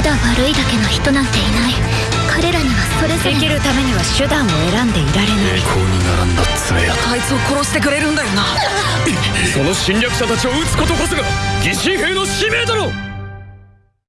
ただ悪いだけの人なんていない。彼らにはそれぞれ生きるためには手段を選んでいられない。栄光に並んだ爪やあいつを殺してくれるんだよな。その侵略者たちを撃つことこそが疑心兵の使命だろ